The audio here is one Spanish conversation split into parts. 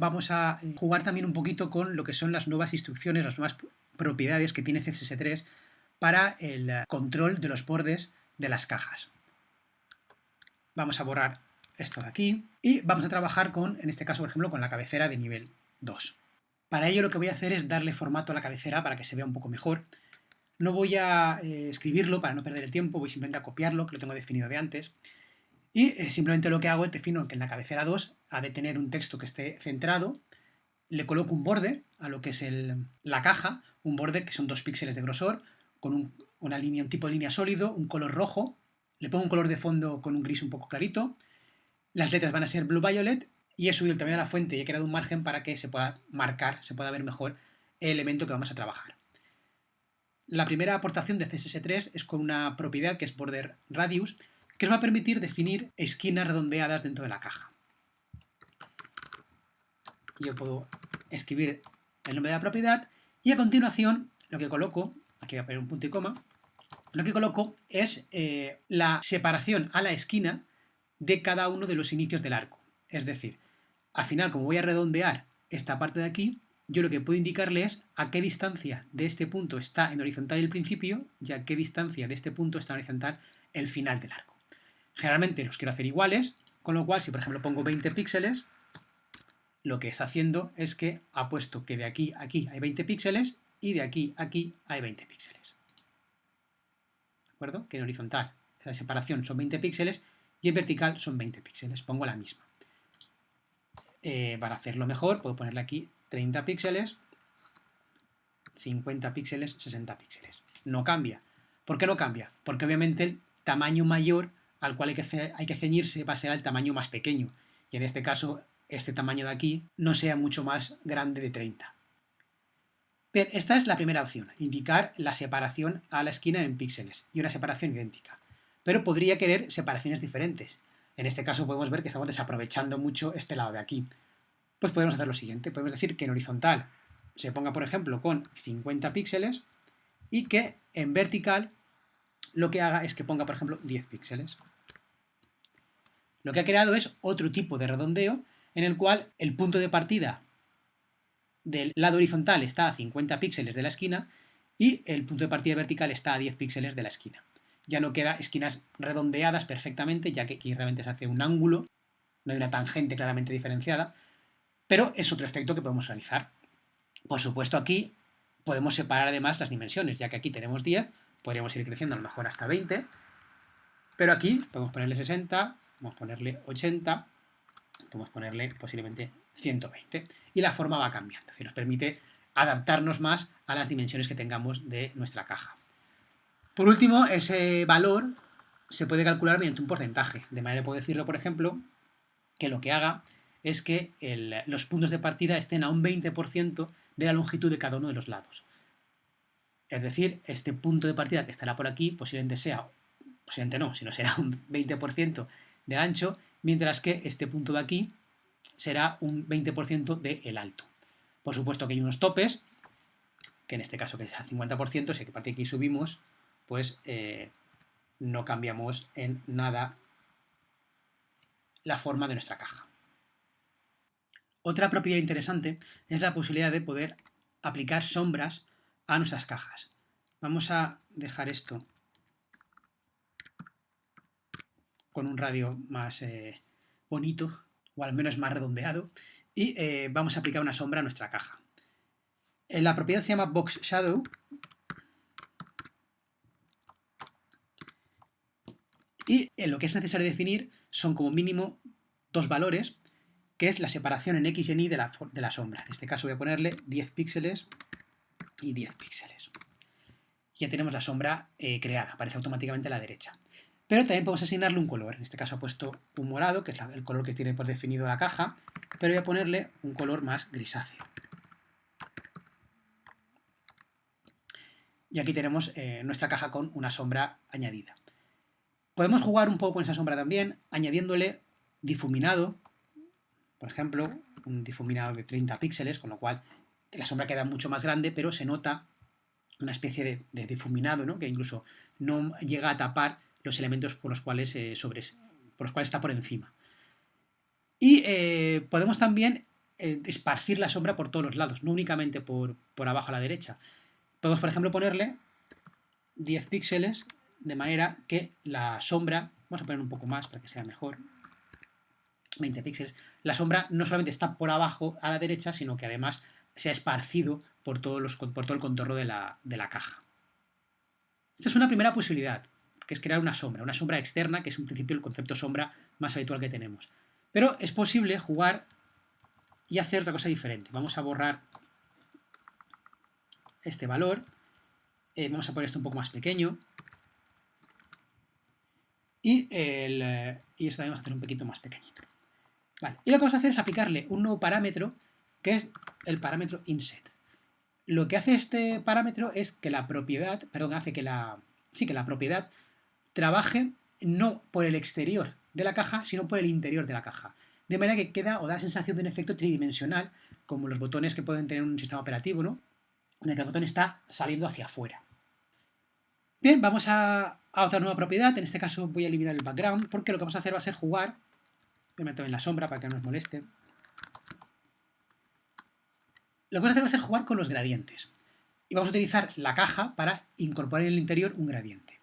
vamos a eh, jugar también un poquito con lo que son las nuevas instrucciones, las nuevas propiedades que tiene CSS3 para el eh, control de los bordes de las cajas. Vamos a borrar esto de aquí y vamos a trabajar con, en este caso, por ejemplo, con la cabecera de nivel 2. Para ello lo que voy a hacer es darle formato a la cabecera para que se vea un poco mejor. No voy a eh, escribirlo para no perder el tiempo, voy simplemente a copiarlo, que lo tengo definido de antes. Y eh, simplemente lo que hago es defino que en la cabecera 2 ha de tener un texto que esté centrado, le coloco un borde a lo que es la caja, un borde que son dos píxeles de grosor, con una línea, un tipo de línea sólido, un color rojo, le pongo un color de fondo con un gris un poco clarito, las letras van a ser blue violet y he subido el tamaño de la fuente y he creado un margen para que se pueda marcar, se pueda ver mejor el elemento que vamos a trabajar. La primera aportación de CSS3 es con una propiedad que es border radius, que os va a permitir definir esquinas redondeadas dentro de la caja. Yo puedo escribir el nombre de la propiedad y a continuación lo que coloco, aquí voy a poner un punto y coma, lo que coloco es eh, la separación a la esquina de cada uno de los inicios del arco. Es decir, al final, como voy a redondear esta parte de aquí, yo lo que puedo indicarle es a qué distancia de este punto está en horizontal el principio y a qué distancia de este punto está en horizontal el final del arco. Generalmente los quiero hacer iguales, con lo cual si por ejemplo pongo 20 píxeles, lo que está haciendo es que ha puesto que de aquí a aquí hay 20 píxeles y de aquí a aquí hay 20 píxeles. ¿De acuerdo? Que en horizontal la separación son 20 píxeles y en vertical son 20 píxeles. Pongo la misma. Eh, para hacerlo mejor, puedo ponerle aquí 30 píxeles, 50 píxeles, 60 píxeles. No cambia. ¿Por qué no cambia? Porque obviamente el tamaño mayor al cual hay que, ceñirse va a ser el tamaño más pequeño. Y en este caso, este tamaño de aquí no sea mucho más grande de 30. Bien, esta es la primera opción, indicar la separación a la esquina en píxeles y una separación idéntica. Pero podría querer separaciones diferentes. En este caso podemos ver que estamos desaprovechando mucho este lado de aquí. Pues podemos hacer lo siguiente, podemos decir que en horizontal se ponga, por ejemplo, con 50 píxeles y que en vertical lo que haga es que ponga, por ejemplo, 10 píxeles. Lo que ha creado es otro tipo de redondeo en el cual el punto de partida del lado horizontal está a 50 píxeles de la esquina y el punto de partida vertical está a 10 píxeles de la esquina ya no queda esquinas redondeadas perfectamente, ya que aquí realmente se hace un ángulo, no hay una tangente claramente diferenciada, pero es otro efecto que podemos realizar. Por supuesto aquí podemos separar además las dimensiones, ya que aquí tenemos 10, podríamos ir creciendo a lo mejor hasta 20, pero aquí podemos ponerle 60, podemos ponerle 80, podemos ponerle posiblemente 120, y la forma va cambiando, es nos permite adaptarnos más a las dimensiones que tengamos de nuestra caja. Por último, ese valor se puede calcular mediante un porcentaje. De manera que puedo decirlo, por ejemplo, que lo que haga es que los puntos de partida estén a un 20% de la longitud de cada uno de los lados. Es decir, este punto de partida que estará por aquí posiblemente sea, posiblemente no, sino será un 20% de ancho, mientras que este punto de aquí será un 20% del el alto. Por supuesto que hay unos topes, que en este caso que sea 50%, si que parte de aquí subimos, pues eh, no cambiamos en nada la forma de nuestra caja. Otra propiedad interesante es la posibilidad de poder aplicar sombras a nuestras cajas. Vamos a dejar esto con un radio más eh, bonito, o al menos más redondeado, y eh, vamos a aplicar una sombra a nuestra caja. La propiedad se llama Box Shadow Y eh, lo que es necesario definir son como mínimo dos valores, que es la separación en X y en Y de la, sombra. En este caso voy a ponerle 10 píxeles y 10 píxeles. Ya tenemos la sombra eh, creada, aparece automáticamente a la derecha. Pero también podemos asignarle un color. En este caso he puesto un morado, que es el color que tiene por definido la caja, pero voy a ponerle un color más grisáceo. Y aquí tenemos eh, nuestra caja con una sombra añadida. Podemos jugar un poco con esa sombra también, añadiéndole difuminado, por ejemplo, un difuminado de 30 píxeles, con lo cual la sombra queda mucho más grande, pero se nota una especie de, difuminado, ¿no? que incluso no llega a tapar los elementos por los cuales, eh, por los cuales está por encima. Y eh, podemos también eh, esparcir la sombra por todos los lados, no únicamente por, por abajo a la derecha. Podemos, por ejemplo, ponerle 10 píxeles de manera que la sombra, vamos a poner un poco más para que sea mejor, 20 píxeles, la sombra no solamente está por abajo a la derecha, sino que además se ha esparcido por, todos los, por todo el contorno de la, de la caja. Esta es una primera posibilidad, que es crear una sombra, una sombra externa, que es en principio el concepto sombra más habitual que tenemos. Pero es posible jugar y hacer otra cosa diferente. Vamos a borrar este valor, eh, vamos a poner esto un poco más pequeño, y, el, eh, y esto también vamos a hacer un poquito más pequeñito. Y lo que vamos a hacer es aplicarle un nuevo parámetro, que es el parámetro inset. Lo que hace este parámetro es que la propiedad, perdón, hace que la, sí, que la propiedad trabaje no por el exterior de la caja, sino por el interior de la caja. De manera que queda o da la sensación de un efecto tridimensional, como los botones que pueden tener un sistema operativo, ¿no? En el que el botón está saliendo hacia afuera. Bien, vamos a, otra nueva propiedad. En este caso voy a eliminar el background, porque lo que vamos a hacer va a ser jugar. Voy a meter en la sombra para que no nos moleste. Lo que vamos a hacer va a ser jugar con los gradientes. Y vamos a utilizar la caja para incorporar en el interior un gradiente.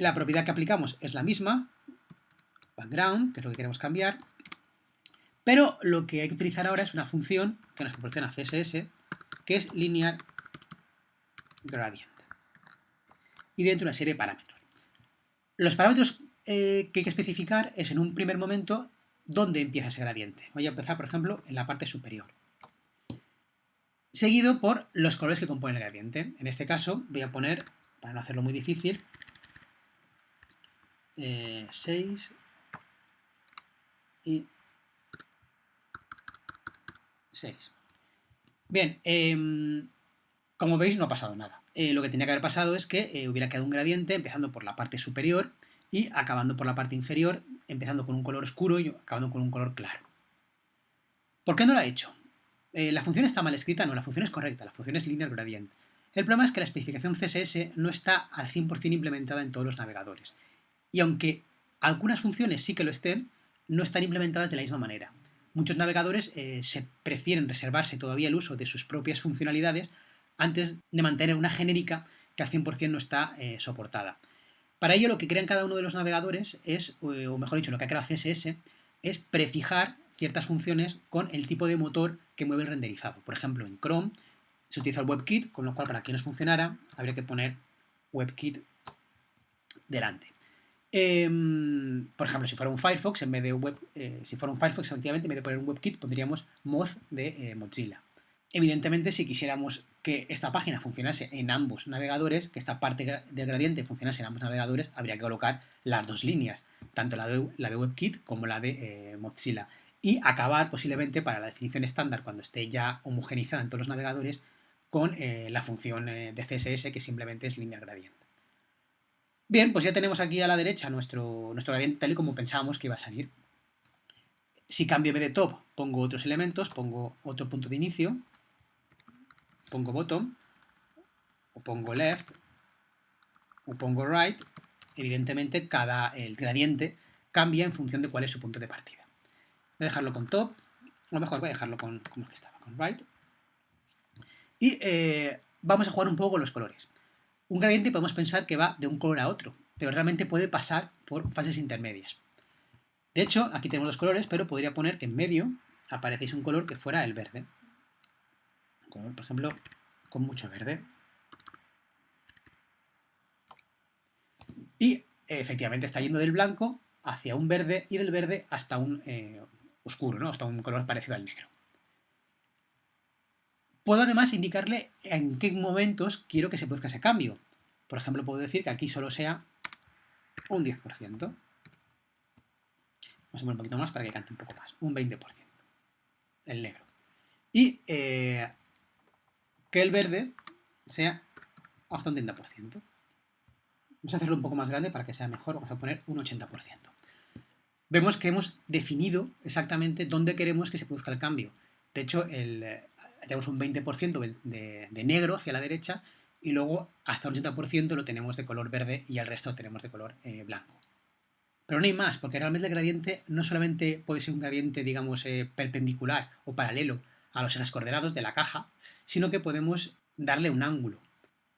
La propiedad que aplicamos es la misma, background, que es lo que queremos cambiar, pero lo que hay que utilizar ahora es una función que nos proporciona CSS, que es linear gradient. Y dentro una serie de parámetros. Los parámetros eh, que hay que especificar es en un primer momento dónde empieza ese gradiente. Voy a empezar, por ejemplo, en la parte superior. Seguido por los colores que componen el gradiente. En este caso voy a poner, para no hacerlo muy difícil, 6 y 6. Bien, em, como veis no ha pasado nada. Eh, lo que tenía que haber pasado es que eh, hubiera quedado un gradiente empezando por la parte superior y acabando por la parte inferior, empezando con un color oscuro y acabando con un color claro. ¿Por qué no lo ha hecho? Eh, la función está mal escrita, no, la función es correcta, la función es linear gradient. El problema es que la especificación CSS no está al 100% implementada en todos los navegadores y aunque algunas funciones sí que lo estén, no están implementadas de la misma manera. Muchos navegadores eh, se prefieren reservarse todavía el uso de sus propias funcionalidades antes de mantener una genérica que al 100% no está eh, soportada. Para ello lo que crean cada uno de los navegadores es, o mejor dicho, lo que ha creado CSS, es prefijar ciertas funciones con el tipo de motor que mueve el renderizado. Por ejemplo, en Chrome se utiliza el WebKit, con lo cual para que nos funcionara habría que poner WebKit delante. Em, por ejemplo, si fuera un Firefox, en vez de web, eh, si fuera un Firefox, efectivamente, en vez de poner un WebKit, pondríamos Moz de eh, Mozilla. Evidentemente, si quisiéramos que esta página funcionase en ambos navegadores, que esta parte del gradiente funcionase en ambos navegadores, habría que colocar las dos líneas, tanto la de, la de WebKit como la de eh, Mozilla. Y acabar posiblemente para la definición estándar, cuando esté ya homogenizada en todos los navegadores, con la función de CSS que simplemente es línea gradiente. Bien, pues ya tenemos aquí a la derecha nuestro, nuestro gradiente tal y como pensábamos que iba a salir. Si cambio vez de top, pongo otros elementos, pongo otro punto de inicio, pongo bottom, o pongo left, o pongo right, evidentemente cada el gradiente cambia en función de cuál es su punto de partida. Voy a dejarlo con top, o mejor voy a dejarlo con como que estaba, con right. Y eh, vamos a jugar un poco los colores. Un gradiente podemos pensar que va de un color a otro, pero realmente puede pasar por fases intermedias. De hecho, aquí tenemos los colores, pero podría poner que en medio apareciese un color que fuera el verde. Por ejemplo, con mucho verde. Y efectivamente está yendo del blanco hacia un verde y del verde hasta un eh, oscuro, ¿no? hasta un color parecido al negro. Puedo además indicarle en qué momentos quiero que se produzca ese cambio. Por ejemplo, puedo decir que aquí solo sea un 10%. Vamos a poner un poquito más para que cante un poco más. Un 20%. El negro. Y eh, que el verde sea hasta un 30%. Vamos a hacerlo un poco más grande para que sea mejor. Vamos a poner un 80%. Vemos que hemos definido exactamente dónde queremos que se produzca el cambio. De hecho, el, tenemos un 20% de, negro hacia la derecha y luego hasta un 80% lo tenemos de color verde y el resto lo tenemos de color eh, blanco. Pero no hay más, porque realmente el gradiente no solamente puede ser un gradiente, digamos, eh, perpendicular o paralelo a los ejes coordenados de la caja, sino que podemos darle un ángulo.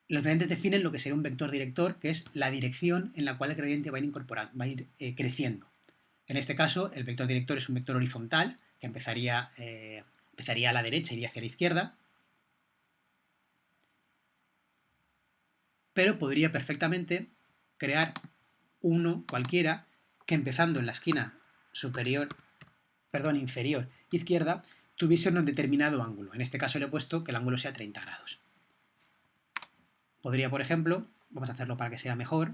Los gradientes definen lo que sería un vector director, que es la dirección en la cual el gradiente va a ir, incorporando, va a ir eh, creciendo. En este caso, el vector director es un vector horizontal, que empezaría, empezaría a la derecha iría hacia la izquierda, pero podría perfectamente crear uno cualquiera que empezando en la esquina superior, perdón, inferior izquierda, tuviese un determinado ángulo. En este caso le he puesto que el ángulo sea 30 grados. Podría, por ejemplo, vamos a hacerlo para que sea mejor,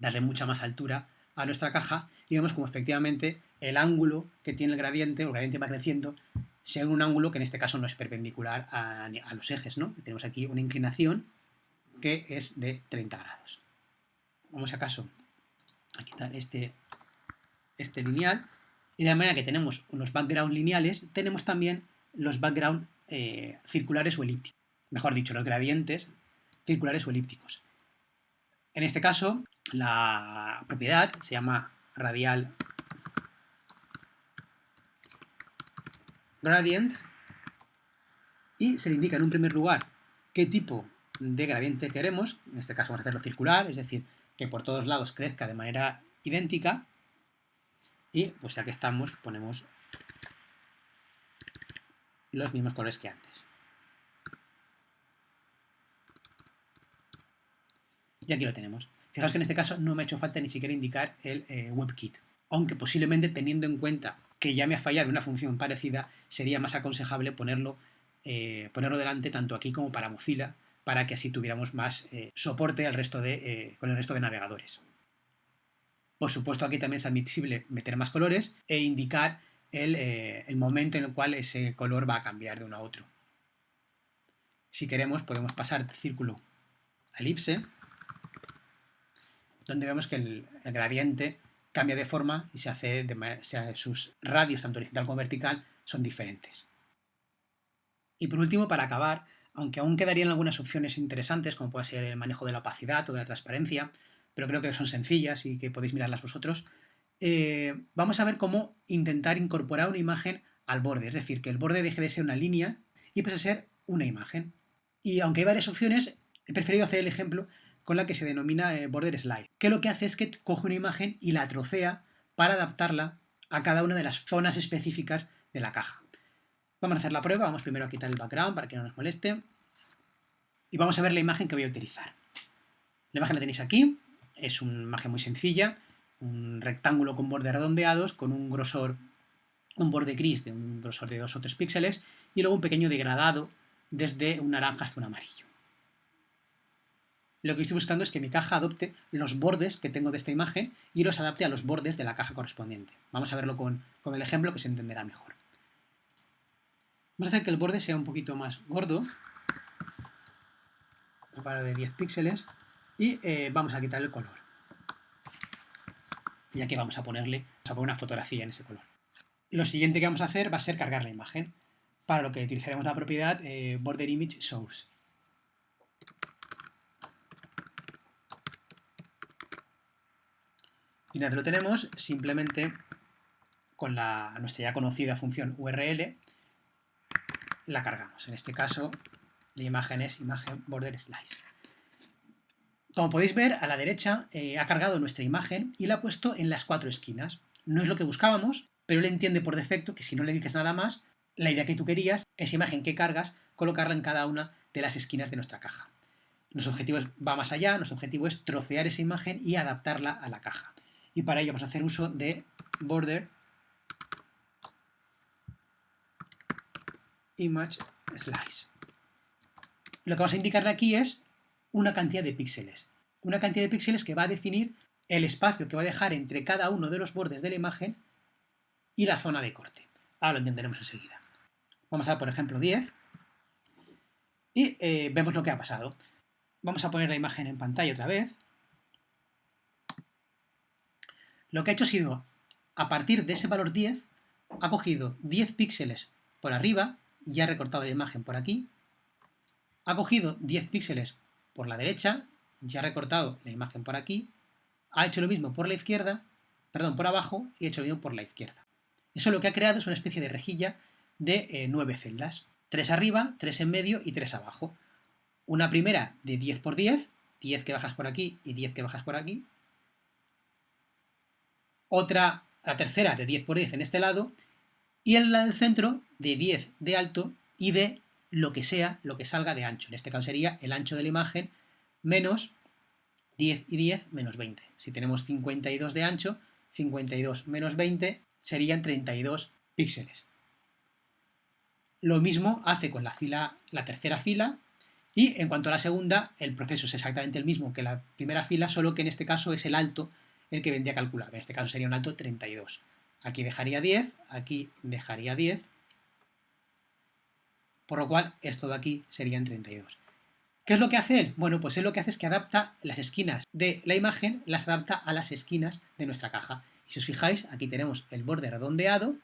darle mucha más altura a nuestra caja y vemos como efectivamente el ángulo que tiene el gradiente, el gradiente va creciendo, según un ángulo que en este caso no es perpendicular a, los ejes, ¿no? Tenemos aquí una inclinación que es de 30 grados. Vamos acaso a quitar este, este lineal y de la manera que tenemos unos background lineales, tenemos también los background eh, circulares o elípticos. Mejor dicho, los gradientes circulares o elípticos. En este caso, la propiedad se llama radial gradient y se le indica en un primer lugar qué tipo de gradiente queremos, en este caso vamos a hacerlo circular, es decir, que por todos lados crezca de manera idéntica y pues ya que estamos ponemos los mismos colores que antes. Y aquí lo tenemos. Fijaos que en este caso no me ha hecho falta ni siquiera indicar el eh, WebKit, aunque posiblemente teniendo en cuenta que ya me ha fallado una función parecida, sería más aconsejable ponerlo, eh, ponerlo delante tanto aquí como para Mozilla, para que así tuviéramos más eh, soporte al resto de, con el resto de navegadores. Por supuesto aquí también es admisible meter más colores e indicar el, el momento en el cual ese color va a cambiar de uno a otro. Si queremos podemos pasar de círculo a elipse donde vemos que el, gradiente cambia de forma y se hace de sus radios, tanto horizontal como vertical, son diferentes. Y por último, para acabar, aunque aún quedarían algunas opciones interesantes, como puede ser el manejo de la opacidad o de la transparencia, pero creo que son sencillas y que podéis mirarlas vosotros, eh, vamos a ver cómo intentar incorporar una imagen al borde, es decir, que el borde deje de ser una línea y pase a ser una imagen. Y aunque hay varias opciones, he preferido hacer el ejemplo con la que se denomina eh, border slide, que lo que hace es que coge una imagen y la trocea para adaptarla a cada una de las zonas específicas de la caja. Vamos a hacer la prueba, vamos primero a quitar el background para que no nos moleste y vamos a ver la imagen que voy a utilizar. La imagen la tenéis aquí, es una imagen muy sencilla, un rectángulo con bordes redondeados con un grosor, un borde gris de un grosor de 2 o 3 píxeles y luego un pequeño degradado desde un naranja hasta un amarillo. Lo que estoy buscando es que mi caja adopte los bordes que tengo de esta imagen y los adapte a los bordes de la caja correspondiente. Vamos a verlo con, el ejemplo que se entenderá mejor. Vamos a hacer que el borde sea un poquito más gordo, para de 10 píxeles, y eh, vamos a quitar el color. Y aquí vamos a ponerle, a poner una fotografía en ese color. Lo siguiente que vamos a hacer va a ser cargar la imagen, para lo que utilizaremos la propiedad eh, border image source. Y una lo tenemos, simplemente con la, nuestra ya conocida función URL la cargamos. En este caso, la imagen es imagen border slice. Como podéis ver, a la derecha eh, ha cargado nuestra imagen y la ha puesto en las cuatro esquinas. No es lo que buscábamos, pero él entiende por defecto que si no le dices nada más, la idea que tú querías, esa imagen que cargas, colocarla en cada una de las esquinas de nuestra caja. Nuestro objetivo va más allá, nuestro objetivo es trocear esa imagen y adaptarla a la caja y para ello vamos a hacer uso de border image slice. Lo que vamos a indicarle aquí es una cantidad de píxeles. Una cantidad de píxeles que va a definir el espacio que va a dejar entre cada uno de los bordes de la imagen y la zona de corte. Ahora lo entenderemos enseguida. Vamos a, por ejemplo, 10 y eh, vemos lo que ha pasado. Vamos a poner la imagen en pantalla otra vez lo que ha hecho ha sido, a partir de ese valor 10, ha cogido 10 píxeles por arriba ya ha recortado la imagen por aquí, ha cogido 10 píxeles por la derecha, ya ha recortado la imagen por aquí, ha hecho lo mismo por la izquierda, perdón, por abajo y ha hecho lo mismo por la izquierda. Eso lo que ha creado es una especie de rejilla de eh, nueve celdas. Tres arriba, tres en medio y tres abajo. Una primera de 10 por 10, 10 que bajas por aquí y 10 que bajas por aquí. Otra, la tercera de 10 por 10 en este lado. Y en la del centro de 10 de alto y de lo que sea, lo que salga de ancho. En este caso sería el ancho de la imagen menos 10 y 10 menos 20. Si tenemos 52 de ancho, 52 menos 20 serían 32 píxeles. Lo mismo hace con la, fila, la tercera fila y en cuanto a la segunda, el proceso es exactamente el mismo que la primera fila, solo que en este caso es el alto el que vendría calculado. En este caso sería un alto 32. Aquí dejaría 10, aquí dejaría 10, por lo cual esto de aquí serían 32. ¿Qué es lo que hace él? Bueno, pues él lo que hace es que adapta las esquinas de la imagen, las adapta a las esquinas de nuestra caja. Y si os fijáis, aquí tenemos el borde redondeado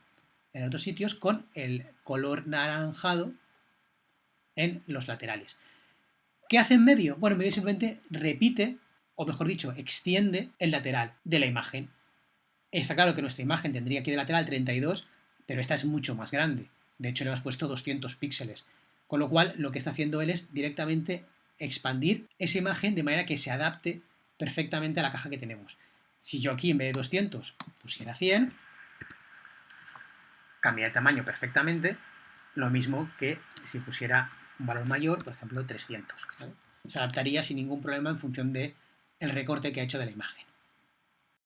en otros sitios con el color naranjado en los laterales. ¿Qué hace en medio? Bueno, en medio simplemente repite, o mejor dicho, extiende el lateral de la imagen. Está claro que nuestra imagen tendría aquí de lateral 32, pero esta es mucho más grande. De hecho, le hemos puesto 200 píxeles. Con lo cual, lo que está haciendo él es directamente expandir esa imagen de manera que se adapte perfectamente a la caja que tenemos. Si yo aquí en vez de 200 pusiera 100, cambia de tamaño perfectamente, lo mismo que si pusiera un valor mayor, por ejemplo 300. Se adaptaría sin ningún problema en función del el recorte que ha hecho de la imagen.